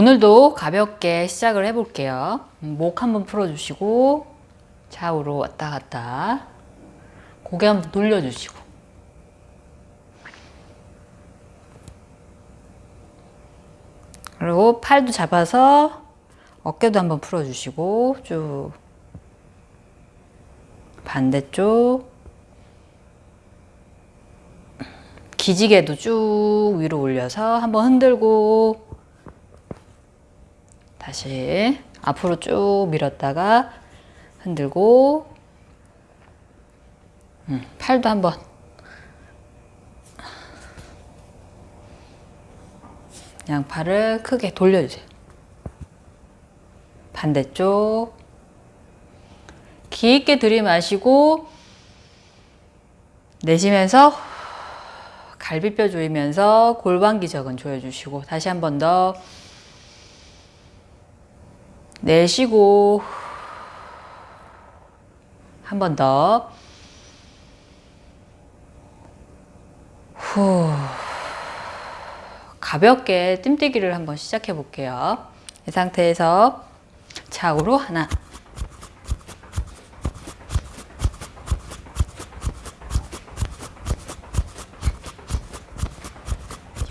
오늘도 가볍게 시작을 해볼게요. 음, 목 한번 풀어주시고 좌우로 왔다 갔다. 고개 한번 돌려주시고. 그리고 팔도 잡아서 어깨도 한번 풀어주시고 쭉. 반대쪽. 기지개도 쭉 위로 올려서 한번 흔들고 다시 앞으로 쭉 밀었다가 흔들고 음, 팔도 한번. 양팔을 크게 돌려주세요. 반대쪽. 깊게 들이마시고 내쉬면서 갈비뼈 조이면서 골반 기적은 조여주시고 다시 한 번 더 내쉬고 한 번 더 후. 가볍게 뜸뛰기를 한번 시작해 볼게요. 이 상태에서 좌우로 하나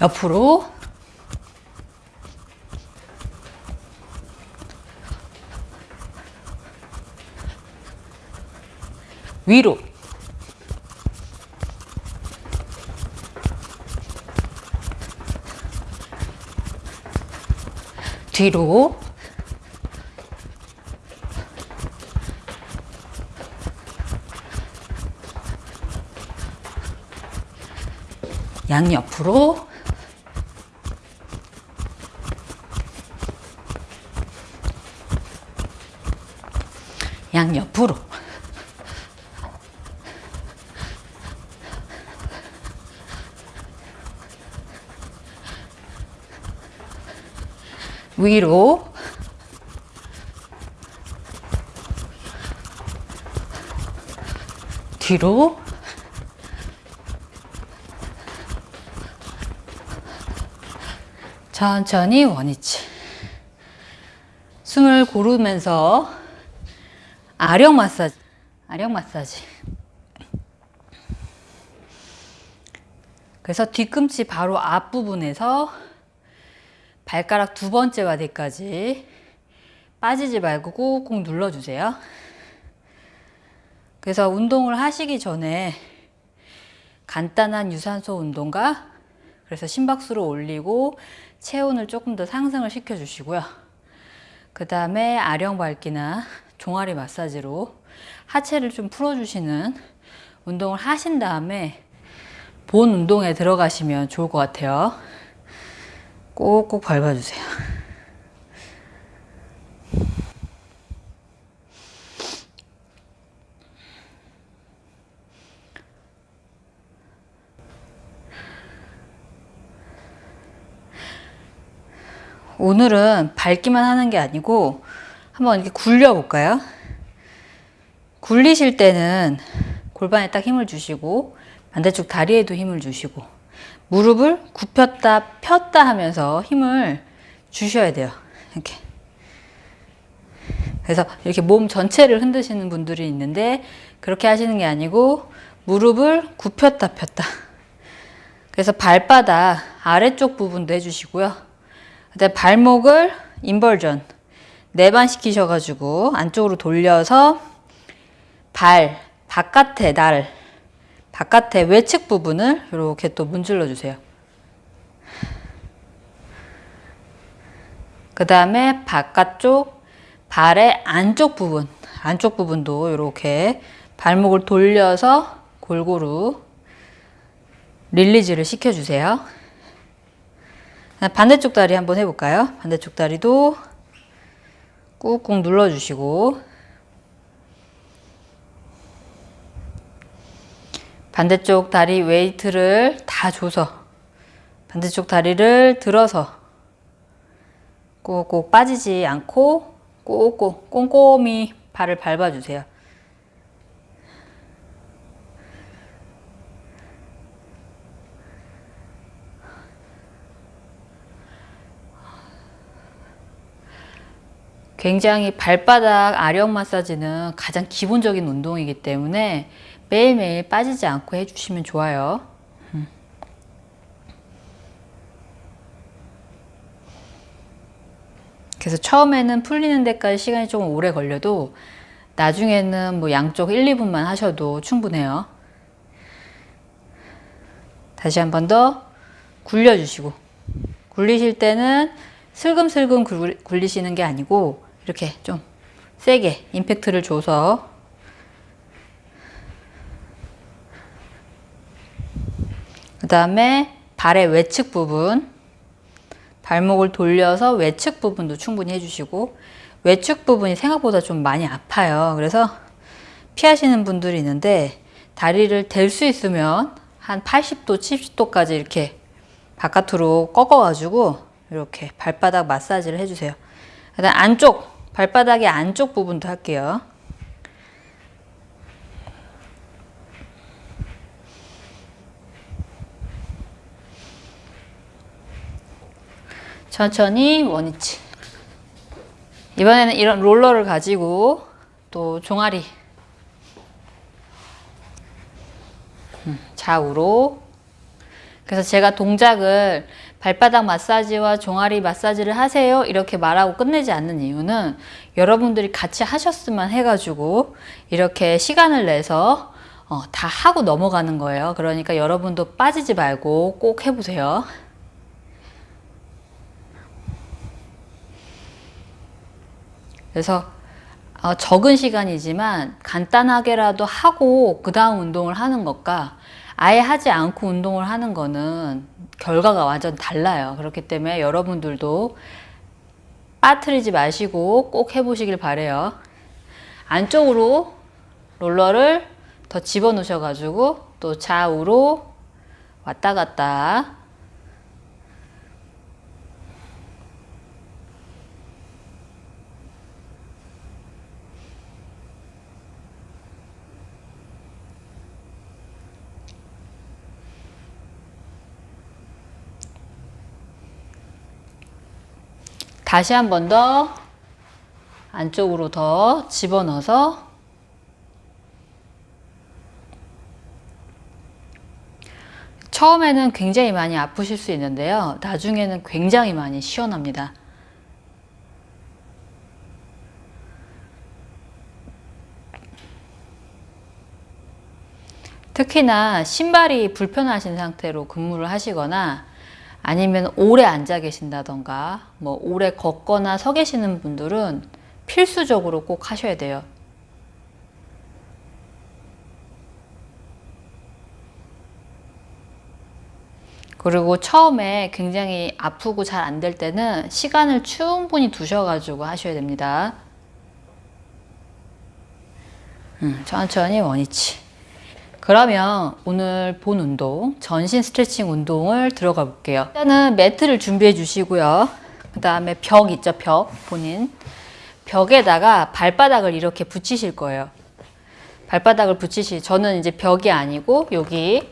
옆으로 위로. 뒤로. 양옆으로. 양옆으로 위로. 뒤로. 천천히 원위치. 숨을 고르면서 아령 마사지 아령 마사지. 그래서 뒤꿈치 바로 앞부분에서 발가락 두 번째 와디까지 빠지지 말고 꾹꾹 눌러주세요. 그래서 운동을 하시기 전에 간단한 유산소 운동과 그래서 심박수를 올리고 체온을 조금 더 상승을 시켜주시고요. 그 다음에 아령 밟기나 종아리 마사지로 하체를 좀 풀어주시는 운동을 하신 다음에 본 운동에 들어가시면 좋을 것 같아요. 꼭꼭 밟아주세요. 오늘은 밟기만 하는 게 아니고 한번 이렇게 굴려 볼까요? 굴리실 때는 골반에 딱 힘을 주시고 반대쪽 다리에도 힘을 주시고 무릎을 굽혔다 폈다 하면서 힘을 주셔야 돼요. 이렇게. 그래서 이렇게 몸 전체를 흔드시는 분들이 있는데 그렇게 하시는 게 아니고 무릎을 굽혔다 폈다. 그래서 발바닥 아래쪽 부분도 해주시고요. 그다음 발목을 인벌전 네반 시키셔가지고 안쪽으로 돌려서 발 바깥에 날 바깥에 외측 부분을 이렇게 또 문질러 주세요. 그 다음에 바깥쪽 발의 안쪽 부분 안쪽 부분도 이렇게 발목을 돌려서 골고루 release를 시켜주세요. 반대쪽 다리 한번 해볼까요? 반대쪽 다리도 꾹꾹 눌러주시고 반대쪽 다리 weight를 다 줘서 반대쪽 다리를 들어서 꼭꼭 빠지지 않고 꼭꼭 꼼꼼히 발을 밟아주세요. 굉장히 발바닥 아령 마사지는 가장 기본적인 운동이기 때문에 매일매일 빠지지 않고 해주시면 좋아요. 음. 그래서 처음에는 풀리는 데까지 시간이 좀 오래 걸려도 나중에는 뭐 양쪽 1, 2분만 하셔도 충분해요. 다시 한 번 더 굴려주시고 굴리실 때는 슬금슬금 굴리시는 게 아니고 이렇게 좀 세게 임팩트를 줘서 그 다음에 발의 외측 부분 발목을 돌려서 외측 부분도 충분히 해주시고 외측 부분이 생각보다 좀 많이 아파요. 그래서 피하시는 분들이 있는데 다리를 댈 수 있으면 한 80도, 70도까지 이렇게 바깥으로 꺾어가지고 이렇게 발바닥 마사지를 해주세요. 그다음 안쪽 발바닥의 안쪽 부분도 할게요. 천천히 원위치. 이번에는 이런 롤러를 가지고 또 종아리. 음, 좌우로. 그래서 제가 동작을 발바닥 마사지와 종아리 마사지를 하세요 이렇게 말하고 끝내지 않는 이유는 여러분들이 같이 하셨으면 해가지고 이렇게 시간을 내서 어, 다 하고 넘어가는 거예요. 그러니까 여러분도 빠지지 말고 꼭 해보세요 그래서 어, 적은 시간이지만 간단하게라도 하고 그 다음 운동을 하는 것과 아예 하지 않고 운동을 하는 거는 결과가 완전 달라요. 그렇기 때문에 여러분들도 빠뜨리지 마시고 꼭 해보시길 바래요. 안쪽으로 롤러를 더 집어넣으셔 가지고 또 좌우로 왔다 갔다 다시 한 번 더 안쪽으로 더 집어넣어서 처음에는 굉장히 많이 아프실 수 있는데요. 나중에는 굉장히 많이 시원합니다. 특히나 신발이 불편하신 상태로 근무를 하시거나 아니면 오래 앉아 계신다던가 뭐 오래 걷거나 서 계시는 분들은 필수적으로 꼭 하셔야 돼요. 그리고 처음에 굉장히 아프고 잘 안 될 때는 시간을 충분히 두셔가지고 하셔야 됩니다. 음, 천천히 원위치. 그러면 오늘 본 운동, 전신 스트레칭 운동을 들어가 볼게요. 일단은 매트를 준비해 주시고요. 그 다음에 벽 있죠, 벽. 본인. 벽에다가 발바닥을 이렇게 붙이실 거예요. 발바닥을 붙이실, 저는 이제 벽이 아니고 여기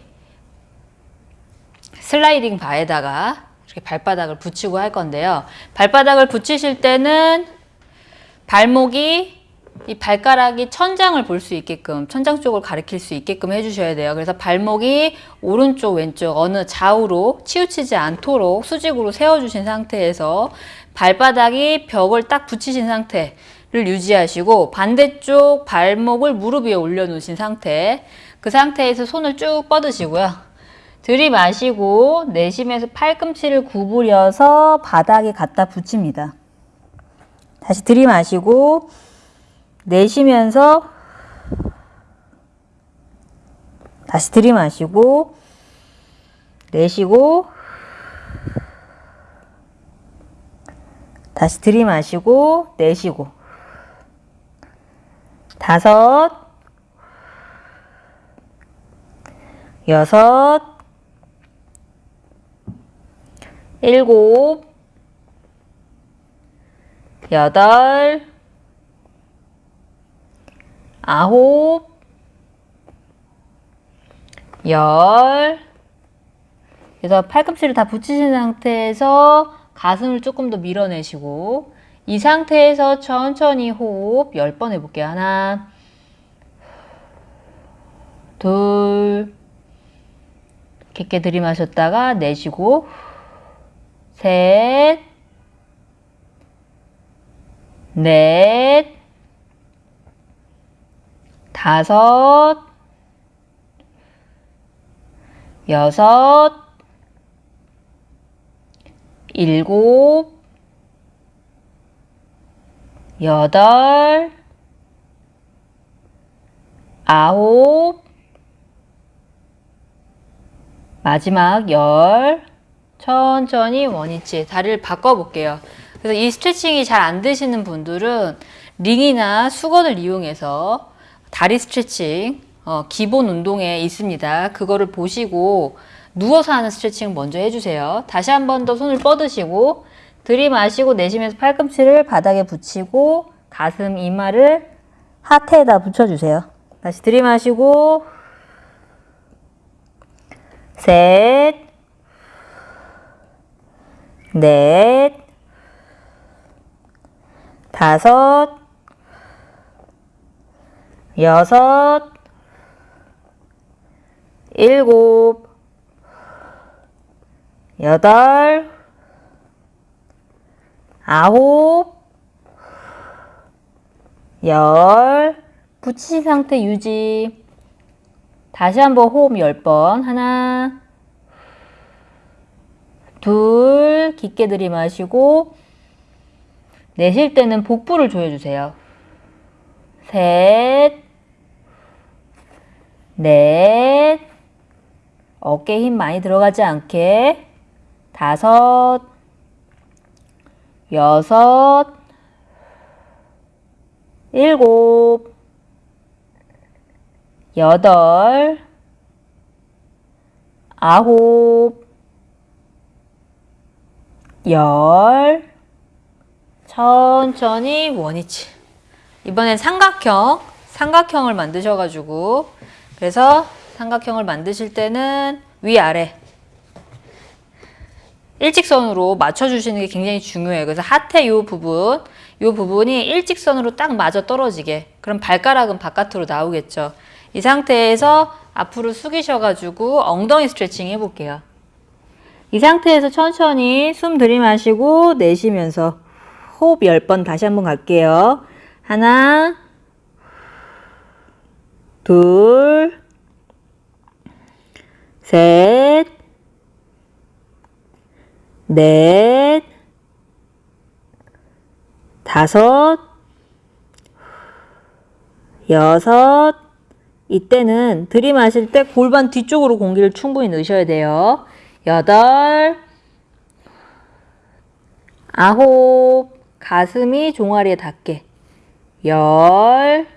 슬라이딩 바에다가 이렇게 발바닥을 붙이고 할 건데요. 발바닥을 붙이실 때는 발목이 이 발가락이 천장을 볼 수 있게끔 천장 쪽을 가리킬 수 있게끔 해주셔야 돼요. 그래서 발목이 오른쪽 왼쪽 어느 좌우로 치우치지 않도록 수직으로 세워주신 상태에서 발바닥이 벽을 딱 붙이신 상태를 유지하시고 반대쪽 발목을 무릎 위에 올려놓으신 상태 그 상태에서 손을 쭉 뻗으시고요. 들이마시고 내쉬면서 팔꿈치를 구부려서 바닥에 갖다 붙입니다. 다시 들이마시고 내쉬면서 다시 들이마시고 내쉬고 다시 들이마시고 내쉬고 다섯 여섯 일곱 여덟 아홉, 열. 그래서 팔꿈치를 다 붙이신 상태에서 가슴을 조금 더 밀어내시고 이 상태에서 천천히 호흡 10번 해볼게요. 하나, 둘, 깊게 들이마셨다가 내쉬고, 셋, 넷, 다섯, 여섯, 일곱, 여덟, 아홉, 마지막 열, 천천히 원위치 다리를 바꿔볼게요. 그래서 이 스트레칭이 잘 안 되시는 분들은 링이나 수건을 이용해서 다리 스트레칭 어, 기본 운동에 있습니다. 그거를 보시고 누워서 하는 스트레칭 먼저 해주세요. 다시 한 번 더 손을 뻗으시고 들이마시고 내쉬면서 팔꿈치를 바닥에 붙이고 가슴 이마를 하태에다 붙여주세요. 다시 들이마시고 셋, 넷, 다섯, 여섯, 일곱, 여덟, 아홉, 열, 붙이신 상태 유지. 다시 한번 호흡 10번. 하나, 둘, 깊게 들이마시고, 내쉴 때는 복부를 조여주세요. 셋, 넷, 어깨 힘 많이 들어가지 않게, 다섯, 여섯, 일곱, 여덟, 아홉, 열, 천천히 원위치. 이번엔 삼각형, 삼각형을 만드셔가지고, 그래서 삼각형을 만드실 때는 위아래 일직선으로 맞춰주시는 게 굉장히 중요해요. 그래서 하태 이 부분, 이 부분이 일직선으로 딱 맞아 떨어지게. 그럼 발가락은 바깥으로 나오겠죠. 이 상태에서 앞으로 숙이셔가지고 엉덩이 스트레칭 해볼게요. 이 상태에서 천천히 숨 들이마시고 내쉬면서 호흡 10번 다시 한번 갈게요. 하나, 둘, 셋, 넷, 다섯, 여섯, 이때는 들이마실 때 골반 뒤쪽으로 공기를 충분히 넣으셔야 돼요. 여덟, 아홉, 가슴이 종아리에 닿게. 열,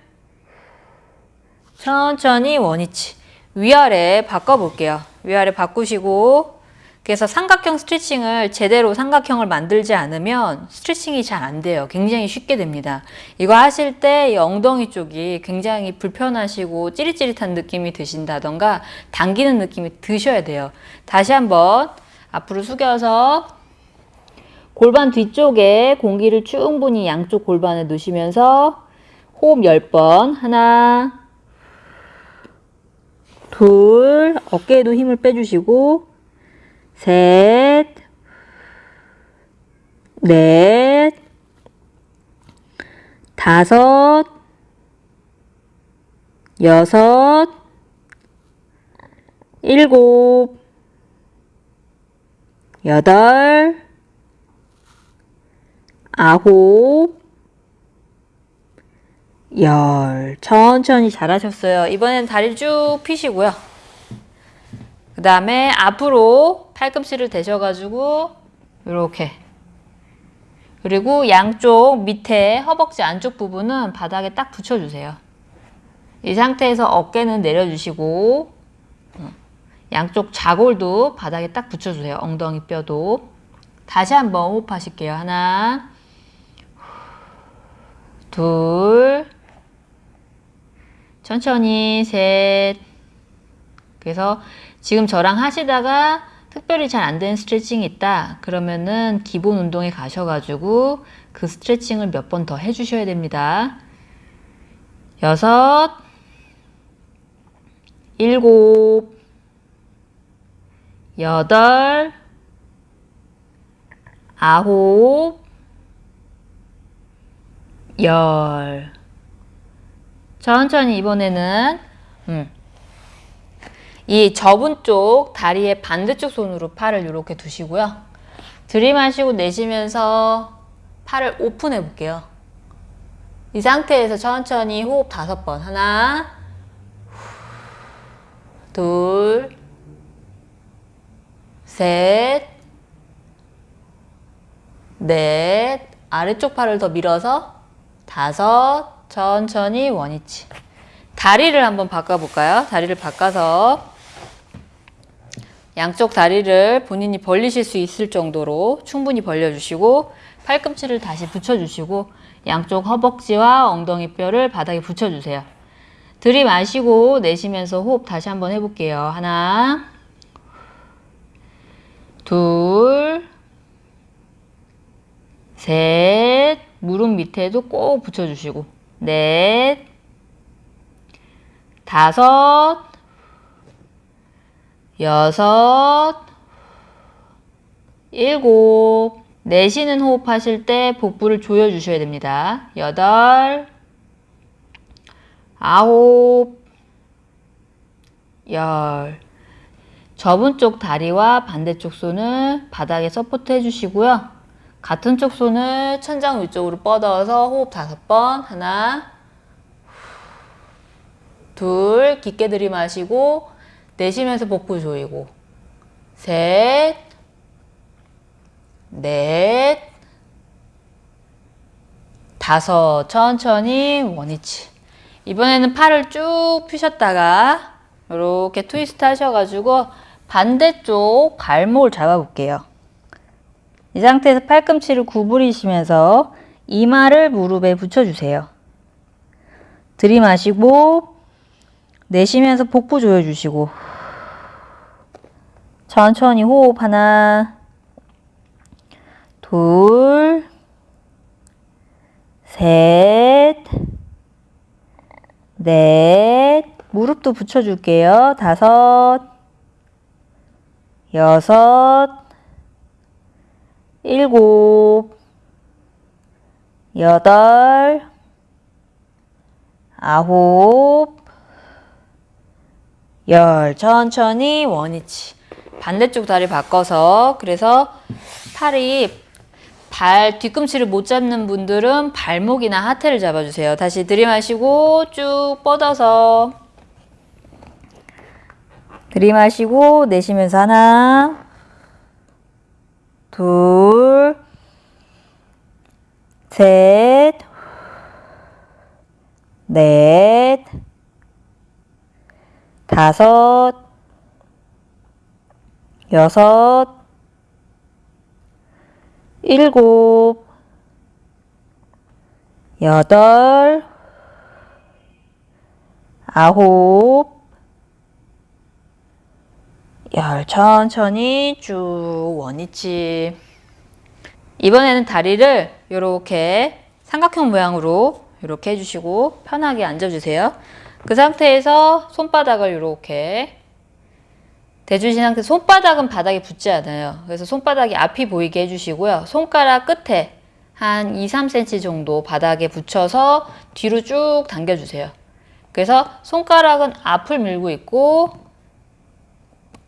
천천히 원위치. 위아래 바꿔볼게요. 위아래 바꾸시고, 그래서 삼각형 스트레칭을 제대로 삼각형을 만들지 않으면 스트레칭이 잘 안 돼요. 굉장히 쉽게 됩니다. 이거 하실 때 이 엉덩이 쪽이 굉장히 불편하시고 찌릿찌릿한 느낌이 드신다던가 당기는 느낌이 드셔야 돼요. 다시 한번 앞으로 숙여서 골반 뒤쪽에 공기를 충분히 양쪽 골반에 넣으시면서 호흡 10번 하나 둘 어깨에도 힘을 빼주시고 셋, 넷, 다섯, 여섯, 일곱, 여덟, 아홉, 열. 천천히 잘하셨어요. 이번엔 다리 쭉 펴시고요. 그 다음에 앞으로 팔꿈치를 대셔가지고 이렇게 그리고 양쪽 밑에 허벅지 안쪽 부분은 바닥에 딱 붙여주세요. 이 상태에서 어깨는 내려주시고 어, 양쪽 자골도 바닥에 딱 붙여주세요. 엉덩이 뼈도 다시 한번 호흡하실게요. 하나 둘 천천히 셋 그래서 지금 저랑 하시다가 특별히 잘 안 되는 스트레칭이 있다. 그러면은 기본 운동에 가셔가지고 그 스트레칭을 몇 번 더 해주셔야 됩니다. 여섯, 일곱, 여덟, 아홉, 열. 천천히 이번에는 음, 이 접은 쪽 다리의 반대쪽 손으로 팔을 이렇게 두시고요. 들이마시고 내쉬면서 팔을 오픈해 볼게요. 이 상태에서 천천히 호흡 다섯 번. 하나, 둘, 셋, 넷, 아래쪽 팔을 더 밀어서 다섯, 천천히 원위치. 다리를 한번 바꿔볼까요? 다리를 바꿔서 양쪽 다리를 본인이 벌리실 수 있을 정도로 충분히 벌려주시고 팔꿈치를 다시 붙여주시고 양쪽 허벅지와 엉덩이 뼈를 바닥에 붙여주세요. 들이마시고 내쉬면서 호흡 다시 한번 해볼게요. 하나, 둘, 셋, 무릎 밑에도 꼭 붙여주시고 넷, 다섯, 여섯, 일곱, 내쉬는 호흡 하실 때 복부를 조여주셔야 됩니다. 여덟, 아홉, 열. 접은 쪽 다리와 반대쪽 손을 바닥에 support 해주시고요. 같은 쪽 손을 천장 위쪽으로 뻗어서 호흡 다섯 번. 하나, 둘, 깊게 들이마시고 내쉬면서 복부 조이고 셋, 넷, 다섯, 천천히 원위치. 이번에는 팔을 쭉 펴셨다가 이렇게 트위스트 하셔가지고 반대쪽 발목을 잡아볼게요. 이 상태에서 팔꿈치를 구부리시면서 이마를 무릎에 붙여주세요. 들이마시고 내쉬면서 복부 조여주시고 천천히 호흡 하나 둘 셋, 넷, 무릎도 붙여줄게요. 다섯, 여섯, 일곱, 여덟, 아홉, 열. 천천히 원위치. 반대쪽 다리 바꿔서 그래서 팔이 발 뒤꿈치를 못 잡는 분들은 발목이나 하태를 잡아주세요. 다시 들이마시고 쭉 뻗어서 들이마시고 내쉬면서 하나 둘 셋, 넷, 다섯, 여섯, 일곱, 여덟, 아홉, 열 천천히 쭉 원위치. 이번에는 다리를 이렇게 삼각형 모양으로 이렇게 해주시고 편하게 앉아주세요. 그 상태에서 손바닥을 이렇게 대주신 상태 손바닥은 바닥에 붙지 않아요. 그래서 손바닥이 앞이 보이게 해주시고요. 손가락 끝에 한 2, 3cm 정도 바닥에 붙여서 뒤로 쭉 당겨주세요. 그래서 손가락은 앞을 밀고 있고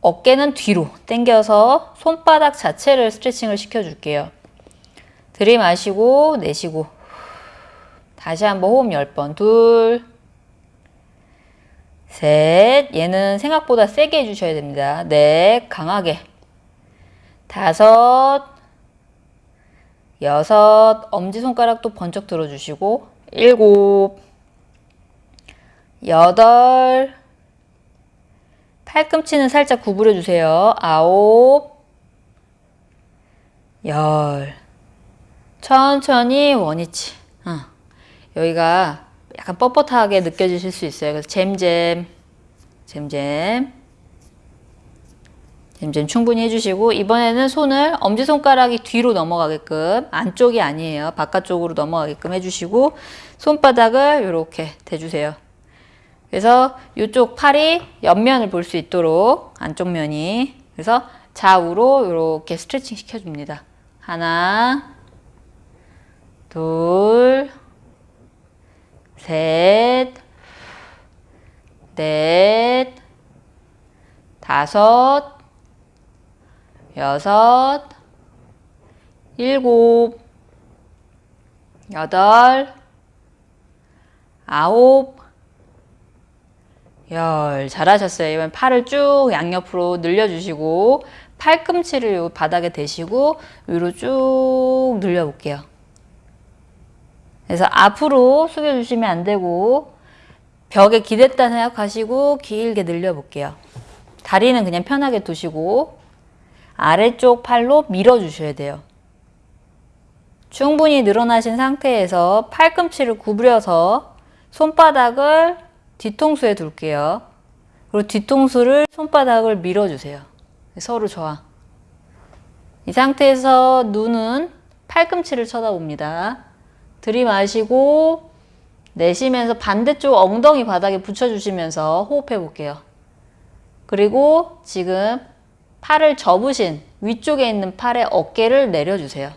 어깨는 뒤로 당겨서 손바닥 자체를 스트레칭을 시켜줄게요. 들이마시고 내쉬고 다시 한번 호흡 10번 둘 셋, 얘는 생각보다 세게 해주셔야 됩니다. 넷, 강하게. 다섯, 여섯, 엄지손가락도 번쩍 들어주시고, 일곱, 여덟, 팔꿈치는 살짝 구부려 주세요. 아홉, 열. 천천히 원위치. 어. 여기가 약간 뻣뻣하게 느껴지실 수 있어요. 그래서 잼잼, 잼잼, 이제 충분히 해주시고 이번에는 손을 엄지손가락이 뒤로 넘어가게끔 안쪽이 아니에요. 바깥쪽으로 넘어가게끔 해주시고 손바닥을 이렇게 대주세요. 그래서 이쪽 팔이 옆면을 볼 수 있도록 안쪽 면이 그래서 좌우로 이렇게 스트레칭 시켜줍니다. 하나 둘 셋, 넷, 다섯, 여섯, 일곱, 여덟, 아홉, 열. 잘하셨어요. 이번 팔을 쭉 양옆으로 늘려주시고 팔꿈치를 요 바닥에 대시고 위로 쭉 늘려볼게요. 그래서 앞으로 숙여주시면 안 되고 벽에 기댔다 생각하시고 길게 늘려볼게요. 다리는 그냥 편하게 두시고 아래쪽 팔로 밀어주셔야 돼요. 충분히 늘어나신 상태에서 팔꿈치를 구부려서 손바닥을 뒤통수에 둘게요. 그리고 뒤통수를 손바닥을 밀어주세요. 서로 저항. 이 상태에서 눈은 팔꿈치를 쳐다봅니다. 들이마시고 내쉬면서 반대쪽 엉덩이 바닥에 붙여주시면서 호흡해 볼게요. 그리고 지금 팔을 접으신 위쪽에 있는 팔의 어깨를 내려주세요.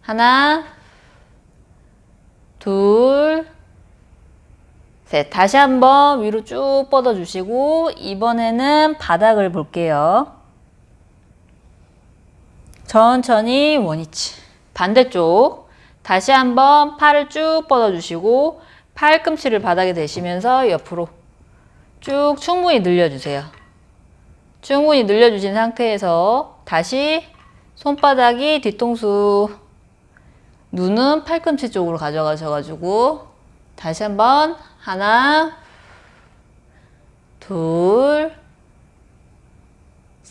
하나, 둘, 셋. 다시 한번 위로 쭉 뻗어주시고 이번에는 바닥을 볼게요. 천천히 원위치. 반대쪽. 다시 한번 팔을 쭉 뻗어주시고 팔꿈치를 바닥에 대시면서 옆으로 쭉 충분히 늘려주세요. 충분히 늘려주신 상태에서 다시 손바닥이 뒤통수 눈은 팔꿈치 쪽으로 가져가셔가지고 다시 한번 하나 둘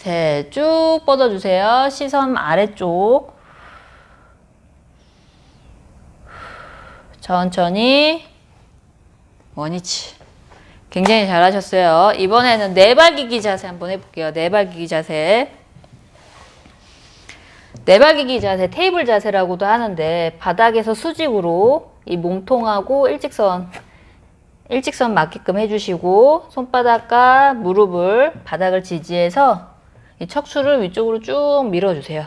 셋 쭉 뻗어주세요. 시선 아래쪽 천천히 원위치 굉장히 잘하셨어요. 이번에는 네발기기 자세 한번 해볼게요. 네발기기 자세 네발기기 자세 테이블 자세라고도 하는데 바닥에서 수직으로 이 몸통하고 일직선 일직선 맞게끔 해주시고 손바닥과 무릎을 바닥을 지지해서 이 척추를 위쪽으로 쭉 밀어주세요.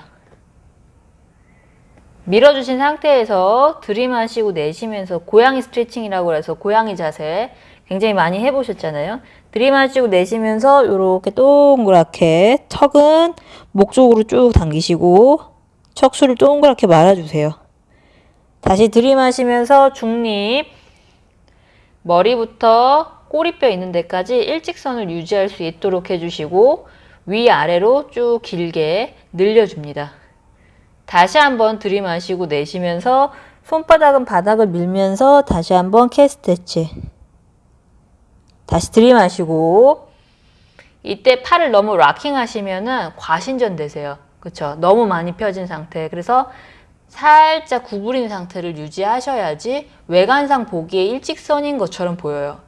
밀어주신 상태에서 들이마시고 내쉬면서 고양이 스트레칭이라고 해서 고양이 자세 굉장히 많이 해보셨잖아요. 들이마시고 내쉬면서 이렇게 동그랗게 턱은 목 쪽으로 쭉 당기시고 척수를 동그랗게 말아주세요. 다시 들이마시면서 중립 머리부터 꼬리뼈 있는 데까지 일직선을 유지할 수 있도록 해주시고 위아래로 쭉 길게 늘려줍니다. 다시 한번 들이마시고 내쉬면서 손바닥은 바닥을 밀면서 다시 한번 캐스트치 다시 들이마시고 이때 팔을 너무 락킹 하시면은 과신전 되세요. 그쵸? 너무 많이 펴진 상태. 그래서 살짝 구부린 상태를 유지하셔야지 외관상 보기에 일직선인 것처럼 보여요.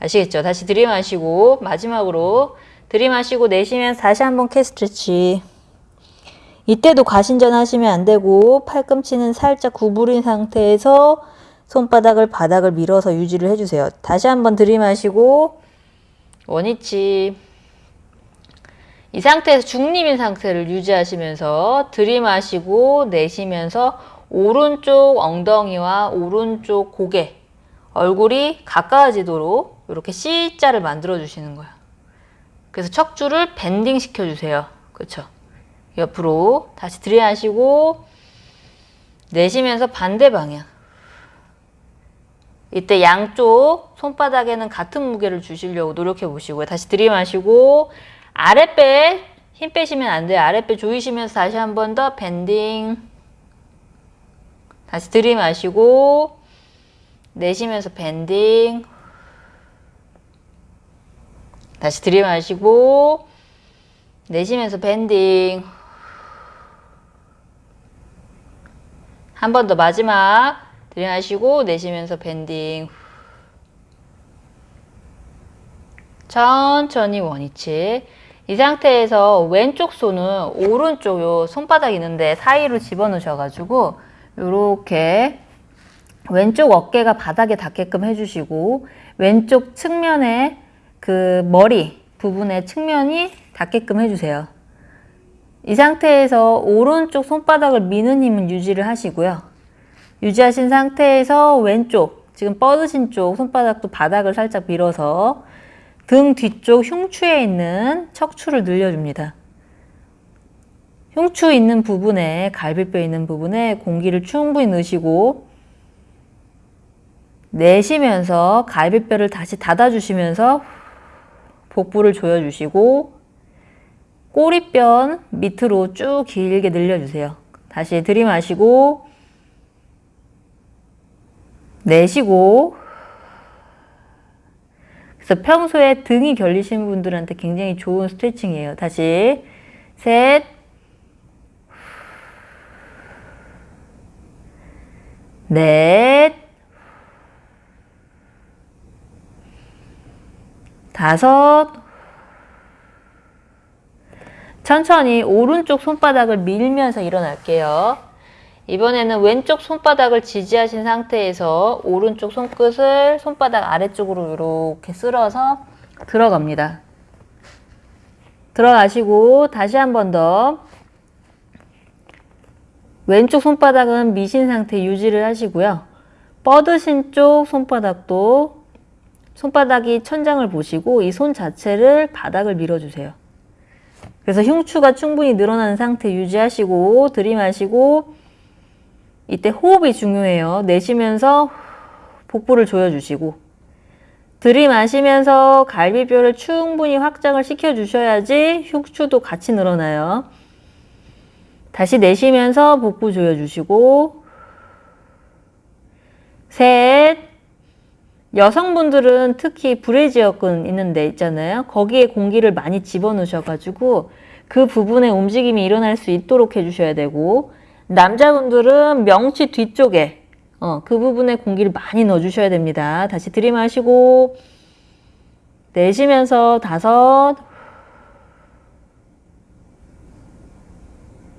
아시겠죠? 다시 들이마시고 마지막으로 들이마시고 내쉬면 다시 한번 캐스트치 이때도 과신전 하시면 안 되고 팔꿈치는 살짝 구부린 상태에서 손바닥을 바닥을 밀어서 유지를 해주세요. 다시 한번 들이마시고 원위치 이 상태에서 중립인 상태를 유지하시면서 들이마시고 내쉬면서 오른쪽 엉덩이와 오른쪽 고개 얼굴이 가까워지도록 이렇게 C자를 만들어 주시는 거예요. 그래서 척추를 밴딩 시켜주세요. 그렇죠? 옆으로 다시 들이마시고 내쉬면서 반대 방향 이때 양쪽 손바닥에는 같은 무게를 주시려고 노력해 보시고요. 다시 들이마시고 아랫배 힘 빼시면 안 돼요. 아랫배 조이시면서 다시 한 번 더 밴딩. 다시 들이마시고 내쉬면서 밴딩. 다시 들이마시고 내쉬면서 밴딩. 한 번 더 마지막 들이마시고 내쉬면서 밴딩. 천천히 원위치 이 상태에서 왼쪽 손은 오른쪽 요 손바닥 있는데 사이로 집어넣으셔가지고 요렇게 왼쪽 어깨가 바닥에 닿게끔 해주시고 왼쪽 측면에 그 머리 부분의 측면이 닿게끔 해주세요. 이 상태에서 오른쪽 손바닥을 미는 힘은 유지를 하시고요. 유지하신 상태에서 왼쪽 지금 뻗으신 쪽 손바닥도 바닥을 살짝 밀어서 등 뒤쪽 흉추에 있는 척추를 늘려줍니다. 흉추 있는 부분에 갈비뼈 있는 부분에 공기를 충분히 넣으시고 내쉬면서 갈비뼈를 다시 닫아주시면서 복부를 조여주시고 꼬리뼈 밑으로 쭉 길게 늘려주세요. 다시 들이마시고 내쉬고 그래서 평소에 등이 결리신 분들한테 굉장히 좋은 스트레칭이에요. 다시 셋 넷, 다섯, 천천히 오른쪽 손바닥을 밀면서 일어날게요. 이번에는 왼쪽 손바닥을 지지하신 상태에서 오른쪽 손끝을 손바닥 아래쪽으로 이렇게 쓸어서 들어갑니다. 들어가시고 다시 한 번 더 왼쪽 손바닥은 미신 상태 유지를 하시고요. 뻗으신 쪽 손바닥도 손바닥이 천장을 보시고 이 손 자체를 바닥을 밀어주세요. 그래서 흉추가 충분히 늘어나는 상태 유지하시고 들이마시고 이때 호흡이 중요해요. 내쉬면서 복부를 조여주시고 들이마시면서 갈비뼈를 충분히 확장을 시켜주셔야지 흉추도 같이 늘어나요. 다시 내쉬면서 복부 조여주시고 셋 여성분들은 특히 브래지어근 있는 데 있잖아요. 거기에 공기를 많이 집어넣으셔가지고 그 부분에 움직임이 일어날 수 있도록 해주셔야 되고 남자분들은 명치 뒤쪽에 어, 그 부분에 공기를 많이 넣어주셔야 됩니다. 다시 들이마시고 내쉬면서 다섯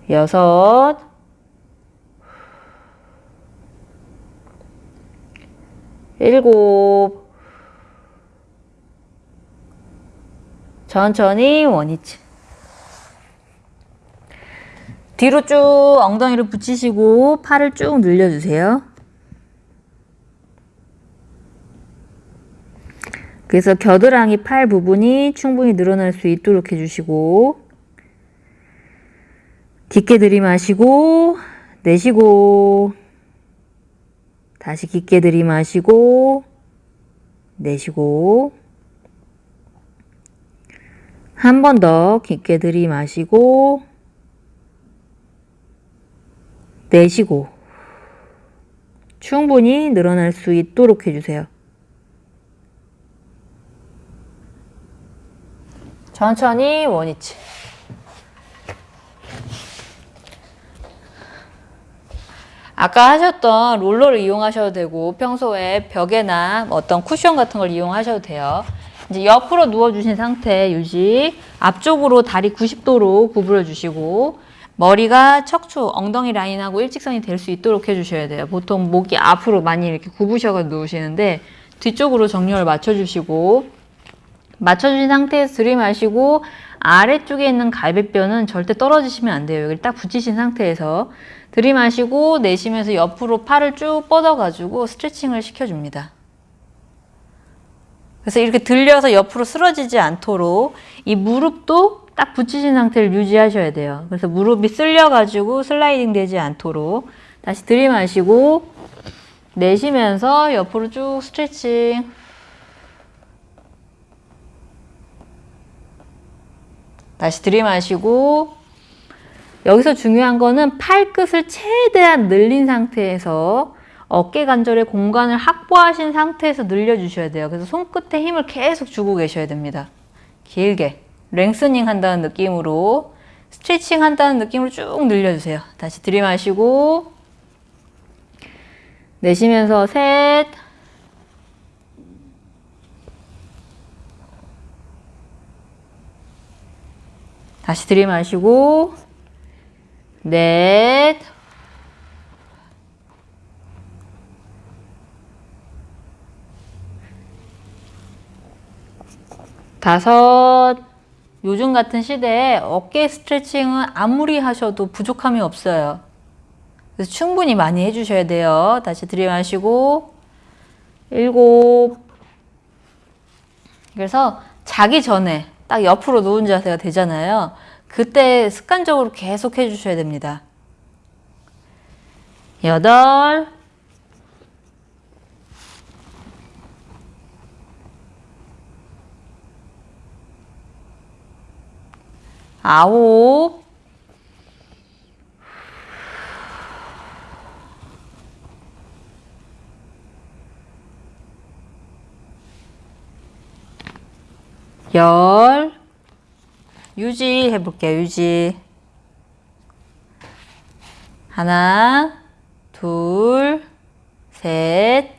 여섯 일곱 천천히 원위치 뒤로 쭉 엉덩이를 붙이시고 팔을 쭉 늘려주세요. 그래서 겨드랑이 팔 부분이 충분히 늘어날 수 있도록 해주시고 깊게 들이마시고 내쉬고 다시 깊게 들이마시고 내쉬고 한 번 더 깊게 들이마시고 내쉬고 충분히 늘어날 수 있도록 해주세요. 천천히 원위치. 아까 하셨던 롤러를 이용하셔도 되고 평소에 벽에나 어떤 쿠션 같은 걸 이용하셔도 돼요. 이제 옆으로 누워주신 상태 유지 앞쪽으로 다리 90도로 구부려 주시고 머리가 척추, 엉덩이 라인하고 일직선이 될 수 있도록 해주셔야 돼요. 보통 목이 앞으로 많이 이렇게 구부셔서 누우시는데 뒤쪽으로 정렬을 맞춰주시고 맞춰주신 상태에서 들이마시고 아래쪽에 있는 갈비뼈는 절대 떨어지시면 안 돼요. 여기를 딱 붙이신 상태에서 들이마시고 내쉬면서 옆으로 팔을 쭉 뻗어가지고 스트레칭을 시켜줍니다. 그래서 이렇게 들려서 옆으로 쓰러지지 않도록 이 무릎도 딱 붙이신 상태를 유지하셔야 돼요. 그래서 무릎이 쓸려가지고 슬라이딩 되지 않도록 다시 들이마시고 내쉬면서 옆으로 쭉 스트레칭 다시 들이마시고 여기서 중요한 거는 팔끝을 최대한 늘린 상태에서 어깨 관절의 공간을 확보하신 상태에서 늘려주셔야 돼요. 그래서 손끝에 힘을 계속 주고 계셔야 됩니다. 길게 랭스닝 한다는 느낌으로 스트레칭 한다는 느낌으로 쭉 늘려주세요. 다시 들이마시고 내쉬면서 셋. 다시 들이마시고 넷. 다섯 요즘 같은 시대에 어깨 스트레칭은 아무리 하셔도 부족함이 없어요. 그래서 충분히 많이 해주셔야 돼요. 다시 들이마시고 일곱 그래서 자기 전에 딱 옆으로 누운 자세가 되잖아요. 그때 습관적으로 계속 해주셔야 됩니다. 여덟 아홉. 열. 유지 해볼게요 유지. 하나 둘 셋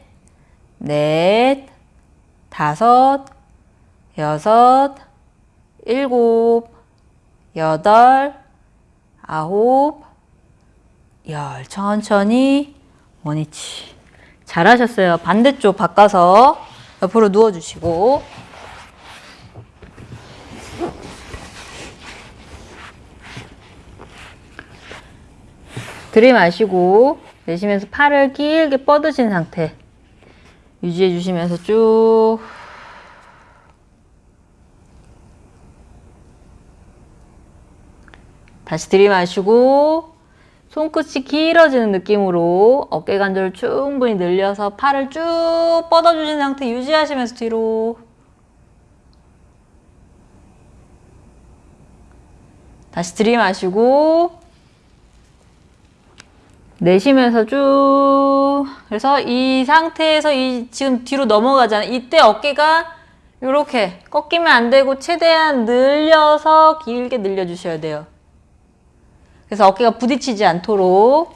넷 다섯 여섯 일곱 여덟 아홉 열. 천천히. 원위치. 잘하셨어요. 반대쪽 바꿔서 옆으로 누워주시고. 들이마시고 내쉬면서 팔을 길게 뻗으신 상태 유지해 주시면서 쭉 다시 들이마시고 손끝이 길어지는 느낌으로 어깨 관절을 충분히 늘려서 팔을 쭉 뻗어주신 상태 유지하시면서 뒤로 다시 들이마시고 내쉬면서 쭉 그래서 이 상태에서 이 지금 뒤로 넘어가잖아요. 이때 어깨가 이렇게 꺾이면 안 되고 최대한 늘려서 길게 늘려 주셔야 돼요. 그래서 어깨가 부딪히지 않도록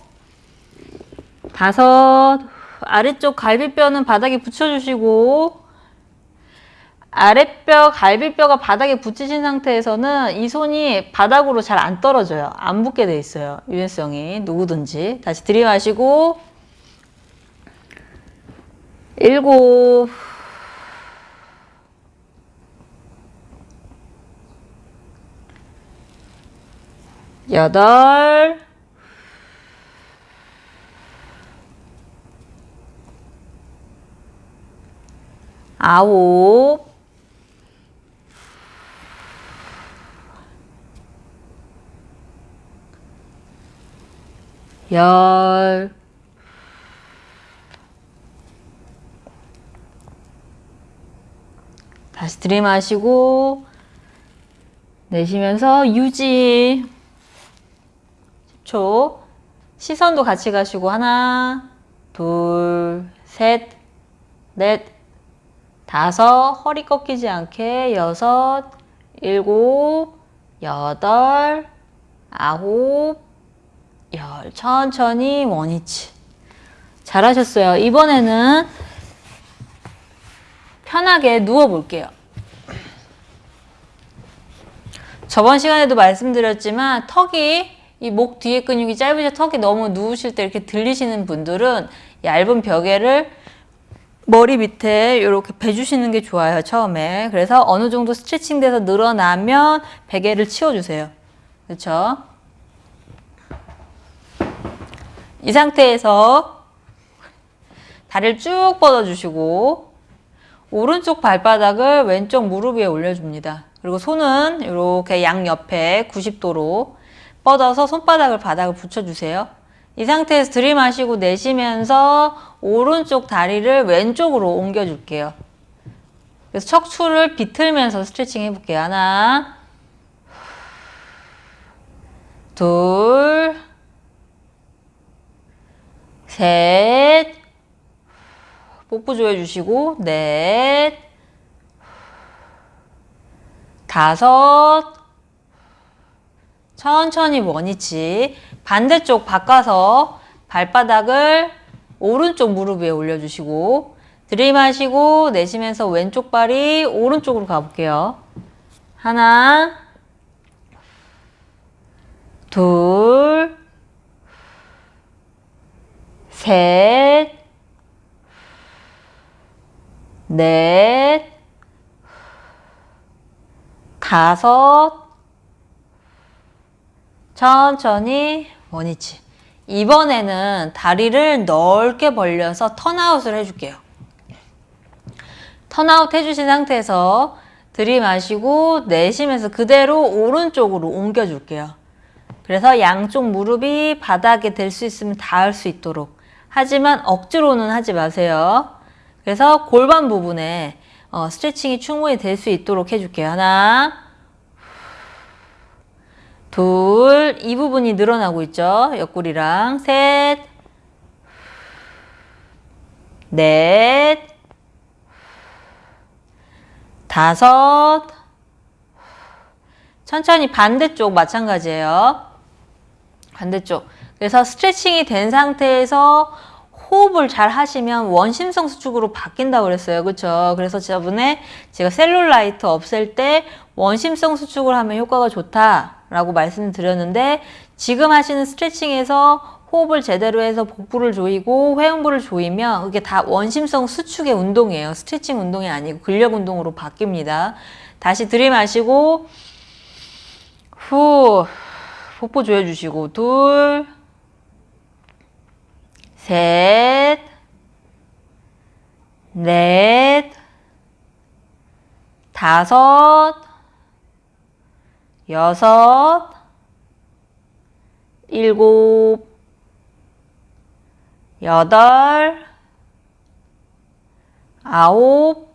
다섯 아래쪽 갈비뼈는 바닥에 붙여주시고 아랫뼈 갈비뼈가 바닥에 붙이신 상태에서는 이 손이 바닥으로 잘 안 떨어져요. 안 붙게 돼 있어요. 유연성이 누구든지 다시 들이마시고 일곱 여덟. 아홉. 열. 다시 들이마시고 내쉬면서 유지 10초. 시선도 같이 가시고 하나 둘셋넷 다섯 허리 꺾이지 않게 여섯 일곱 여덟 아홉 열. 천천히 원위치. 잘하셨어요. 이번에는 편하게 누워 볼게요. 저번 시간에도 말씀드렸지만 턱이 이 목 뒤에 근육이 짧으셔 턱이 너무 누우실 때 이렇게 들리시는 분들은 얇은 벽에를 머리 밑에 이렇게 베주시는 게 좋아요 처음에. 그래서 어느 정도 스트레칭 돼서 늘어나면 베개를 치워주세요. 그렇죠 이 상태에서 다리를 쭉 뻗어주시고 오른쪽 발바닥을 왼쪽 무릎 위에 올려줍니다. 그리고 손은 이렇게 양옆에 90도로 뻗어서 손바닥을 바닥을 붙여주세요. 이 상태에서 들이마시고 내쉬면서 오른쪽 다리를 왼쪽으로 옮겨줄게요. 그래서 척추를 비틀면서 스트레칭 해볼게요. 하나, 둘, 셋, 복부 조여주시고, 넷, 다섯, 천천히 원위치. 반대쪽 바꿔서 발바닥을 오른쪽 무릎 위에 올려주시고, 들이마시고 내쉬면서 왼쪽 발이 오른쪽으로 가볼게요. 하나, 둘, 셋, 넷, 다섯, 천천히 원위치. 이번에는 다리를 넓게 벌려서 턴아웃을 해줄게요. 턴아웃 해주신 상태에서 들이마시고 내쉬면서 그대로 오른쪽으로 옮겨줄게요. 그래서 양쪽 무릎이 바닥에 댈수 있으면 닿을 수 있도록. 하지만 억지로는 하지 마세요. 그래서 골반 부분에 어, 스트레칭이 충분히 될 수 있도록 해줄게요. 하나, 둘, 이 부분이 늘어나고 있죠. 옆구리랑 셋, 넷, 다섯, 천천히 반대쪽 마찬가지예요. 반대쪽. 그래서 스트레칭이 된 상태에서 호흡을 잘 하시면 원심성 수축으로 바뀐다고 그랬어요. 그렇죠? 그래서 저번에 제가 셀룰라이트 없앨 때 원심성 수축을 하면 효과가 좋다 라고 말씀드렸는데 지금 하시는 스트레칭에서 호흡을 제대로 해서 복부를 조이고 회음부를 조이면 그게 다 원심성 수축의 운동이에요. 스트레칭 운동이 아니고 근력 운동으로 바뀝니다. 다시 들이마시고 후 복부 조여주시고 둘 셋, 넷, 다섯, 여섯, 일곱, 여덟, 아홉,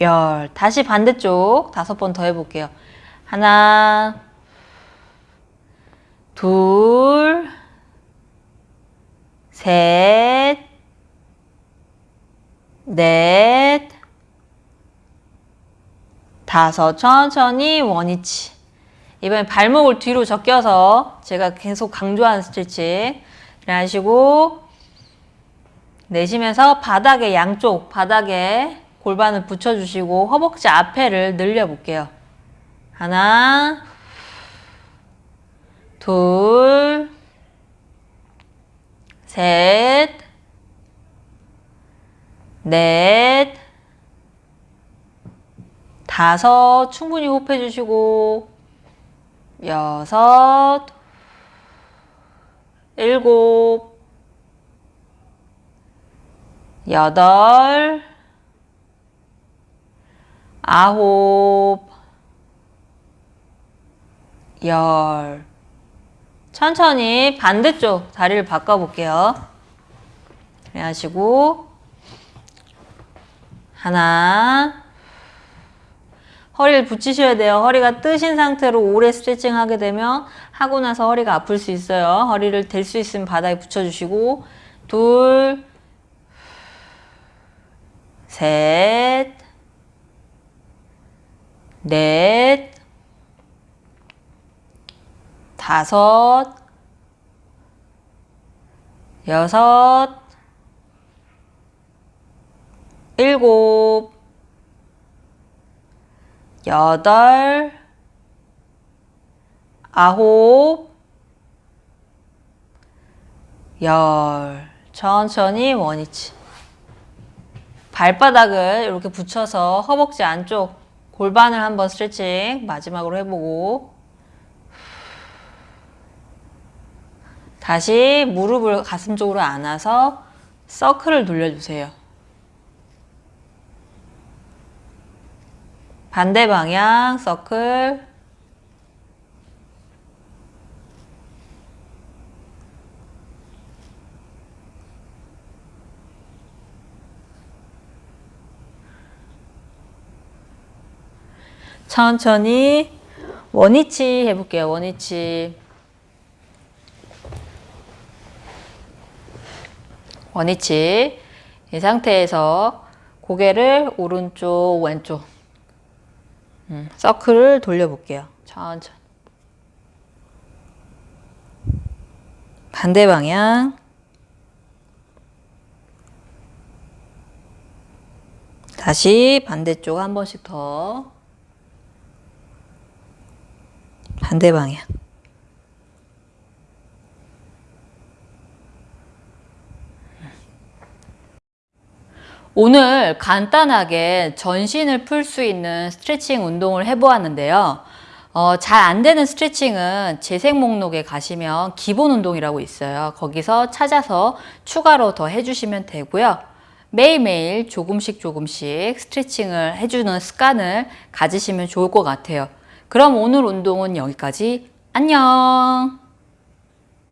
열. 다시 반대쪽 다섯 번 더 해볼게요. 하나, 둘, 셋, 넷, 다섯. 천천히 원위치. 이번엔 발목을 뒤로 적혀서 제가 계속 강조하는 스트레칭 하시고 내쉬면서 바닥에 양쪽 바닥에 골반을 붙여주시고 허벅지 앞에를 늘려볼게요. 하나, 둘, 셋, 넷, 다섯, 충분히 호흡해 주시고, 여섯, 일곱, 여덟, 아홉, 열. 천천히 반대쪽 다리를 바꿔 볼게요. 그래 하시고 하나 허리를 붙이셔야 돼요. 허리가 뜨신 상태로 오래 스트레칭 하게 되면 하고 나서 허리가 아플 수 있어요. 허리를 댈 수 있으면 바닥에 붙여주시고 둘 셋, 넷, 다섯, 여섯, 일곱, 여덟, 아홉, 열. 천천히 원위치. 발바닥을 이렇게 붙여서 허벅지 안쪽 골반을 한번 스트레칭 마지막으로 해보고 다시 무릎을 가슴 쪽으로 안아서 서클을 돌려주세요. 반대 방향 서클. 천천히 원위치 해볼게요. 원위치. 원위치. 이 상태에서 고개를 오른쪽 왼쪽 음, 서클을 돌려볼게요. 천천히 반대 방향 다시 반대쪽 한 번씩 더 반대 방향. 오늘 간단하게 전신을 풀 수 있는 스트레칭 운동을 해보았는데요. 어, 잘 안 되는 스트레칭은 재생 목록에 가시면 기본 운동이라고 있어요. 거기서 찾아서 추가로 더 해주시면 되고요. 매일매일 조금씩 조금씩 스트레칭을 해주는 습관을 가지시면 좋을 것 같아요. 그럼 오늘 운동은 여기까지. 안녕!